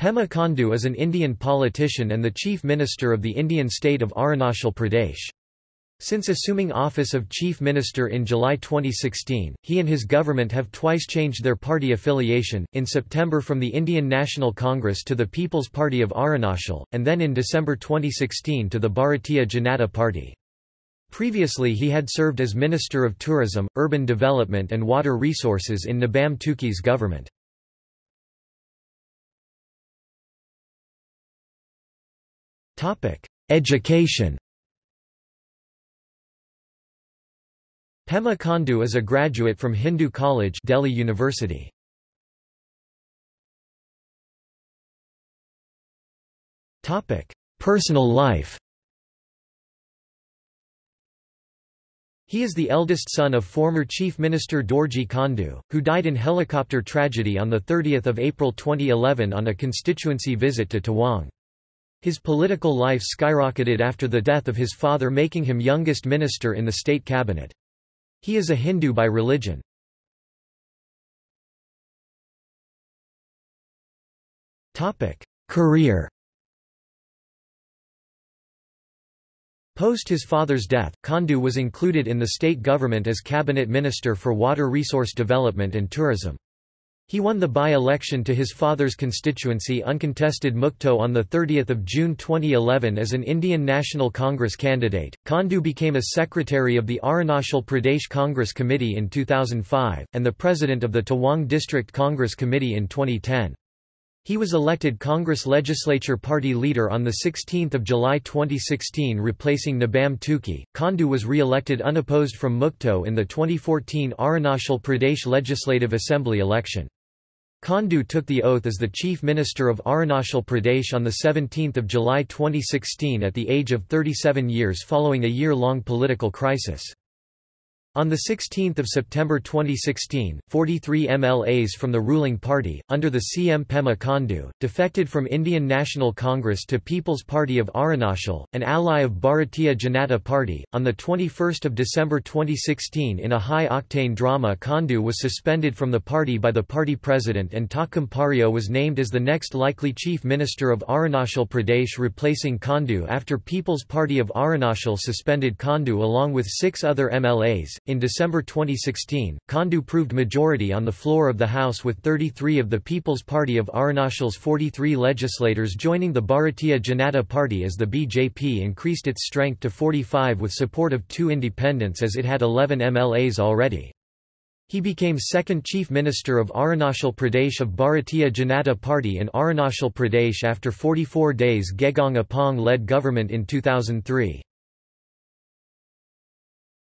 Pema Khandu is an Indian politician and the Chief Minister of the Indian state of Arunachal Pradesh. Since assuming office of Chief Minister in July 2016, he and his government have twice changed their party affiliation, in September from the Indian National Congress to the People's Party of Arunachal, and then in December 2016 to the Bharatiya Janata Party. Previously he had served as Minister of Tourism, Urban Development and Water Resources in Nabam Tuki's government. Education Pema Khandu is a graduate from Hindu College Delhi University. Topic: Personal life He is the eldest son of former Chief Minister Dorji Khandu, who died in helicopter tragedy on 30 April 2011 on a constituency visit to Tawang. His political life skyrocketed after the death of his father making him youngest minister in the state cabinet. He is a Hindu by religion. Career Post his father's death, Khandu was included in the state government as cabinet minister for water resource development and tourism. He won the by-election to his father's constituency uncontested Mukto on 30 June 2011 as an Indian National Congress candidate. Khandu became a secretary of the Arunachal Pradesh Congress Committee in 2005, and the president of the Tawang District Congress Committee in 2010. He was elected Congress Legislature Party leader on 16 July 2016 replacing Nabam Tuki. Khandu was re-elected unopposed from Mukto in the 2014 Arunachal Pradesh Legislative Assembly election. Khandu took the oath as the Chief Minister of Arunachal Pradesh on 17 July 2016 at the age of 37 years following a year-long political crisis. On 16 September 2016, 43 MLAs from the ruling party, under the CM Pema Khandu, defected from Indian National Congress to People's Party of Arunachal, an ally of Bharatiya Janata Party. On 21 December 2016 in a high-octane drama Khandu was suspended from the party by the party president and Takam Pario was named as the next likely chief minister of Arunachal Pradesh replacing Khandu after People's Party of Arunachal suspended Khandu along with six other MLAs. In December 2016, Khandu proved majority on the floor of the House with 33 of the People's Party of Arunachal's 43 legislators joining the Bharatiya Janata Party as the BJP increased its strength to 45 with support of two independents as it had 11 MLAs already. He became second Chief Minister of Arunachal Pradesh of Bharatiya Janata Party in Arunachal Pradesh after 44 days Gegong Apang led government in 2003.